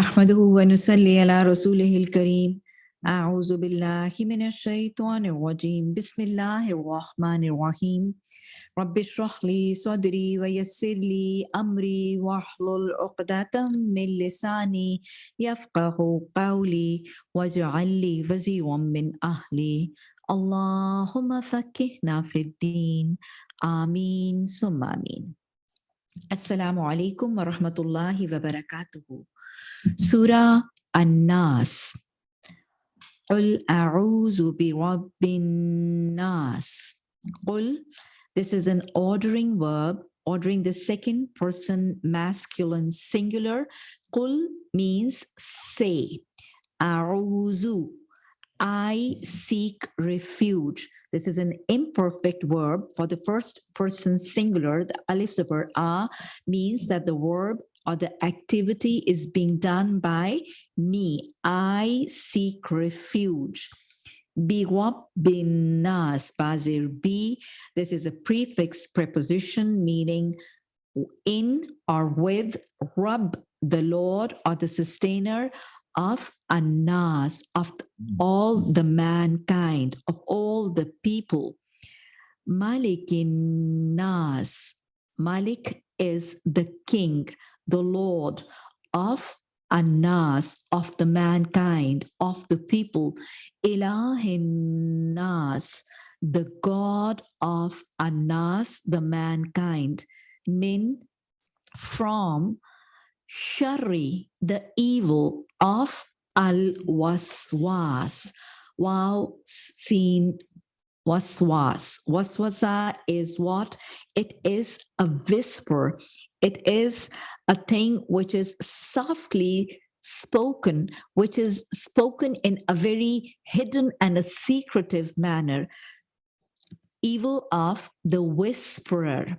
نحمده ونصلي على رسوله الكريم. أعوذ بالله من الشيطان الرجيم. بسم الله الرحمن الرحيم. رب اشرح لي صدري ويسر لي أمري واحلل عقدة من لساني يفقه قولي واجعل لي وزيرا من أهلي. اللهم فكهنا في الدين. آمين. ثم آمين. السلام عليكم ورحمة الله وبركاته. Surah An-Nas. Qul a'uzu bi rabbin nas. Qul, this is an ordering verb, ordering the second person masculine singular. Qul means say. A'uzu, I seek refuge. This is an imperfect verb for the first person singular. The alif zipper a means that the verb or the activity is being done by me. I seek refuge. Biwab bin nas bazir bi. This is a prefixed preposition meaning in or with rub the Lord or the sustainer of Anas, of all the mankind, of all the people. Malikin Nas. Malik is the king the Lord of Anas, of the mankind, of the people, Ilahin Nas, the God of Anas, the mankind, Min, from Shari, the evil of Al Waswas. Wow, seen waswas. Waswasa is what? It is a whisper. It is a thing which is softly spoken, which is spoken in a very hidden and a secretive manner. Evil of the whisperer,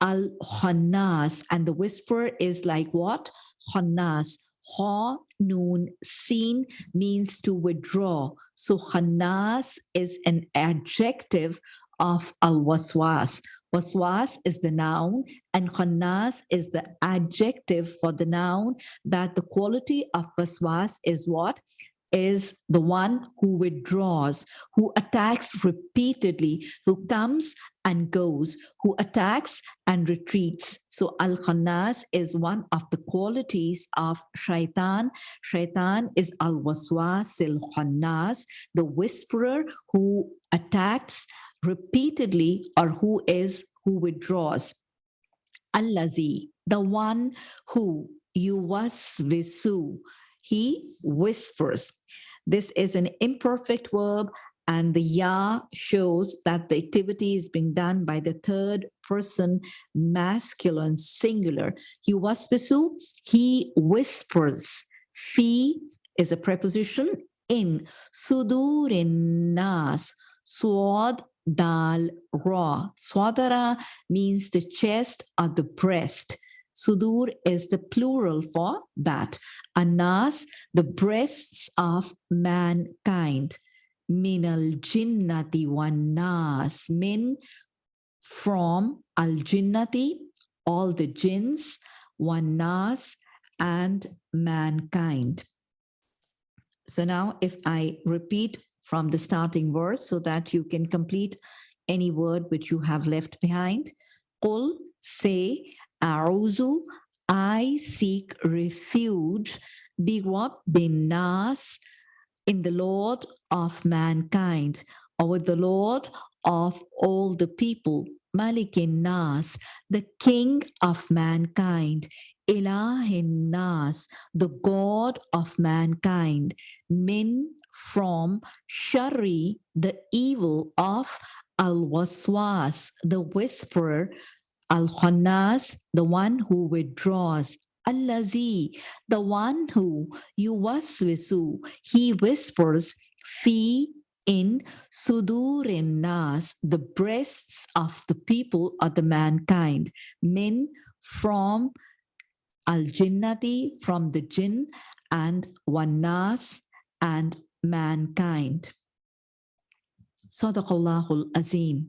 al-Khannas, and the whisperer is like what? Khannas. Ha, noon, seen means to withdraw. So Khannas is an adjective of al-waswas. Waswas is the noun and khannas is the adjective for the noun that the quality of waswas is what? Is the one who withdraws, who attacks repeatedly, who comes and goes, who attacks and retreats. So Al-Khannas is one of the qualities of Shaitan. Shaitan is Al-Waswas, Al-Khannas, the whisperer who attacks repeatedly or who is who withdraws. Allazi, the one who yuwasvisu, he whispers. This is an imperfect verb and the ya shows that the activity is being done by the third person masculine singular. Yuwasvisu, he whispers. Fi is a preposition in. Sudurin nas. Swad dal ra. Swadara means the chest or the breast. Sudur is the plural for that. Anas, the breasts of mankind. Minal jinnati wan nas. Min from al jinnati, all the jinns, wan nas, and mankind. So now if I repeat from the starting verse so that you can complete any word which you have left behind. Qul, say, A'uzu, I seek refuge, Biwab bin Nas, in the Lord of mankind, or with the Lord of all the people, Malikin Nas, the King of mankind, Ilahin Nas, the God of mankind, Min from shari, the evil of al-waswas, the whisperer, al-khannas, the one who withdraws, allazi, the one who yuwaswisu, he whispers, fi in sudurin nas, the breasts of the people of the mankind, min from al-jinnati, from the jinn, and wanas, and mankind. Sadaqallahul Azim.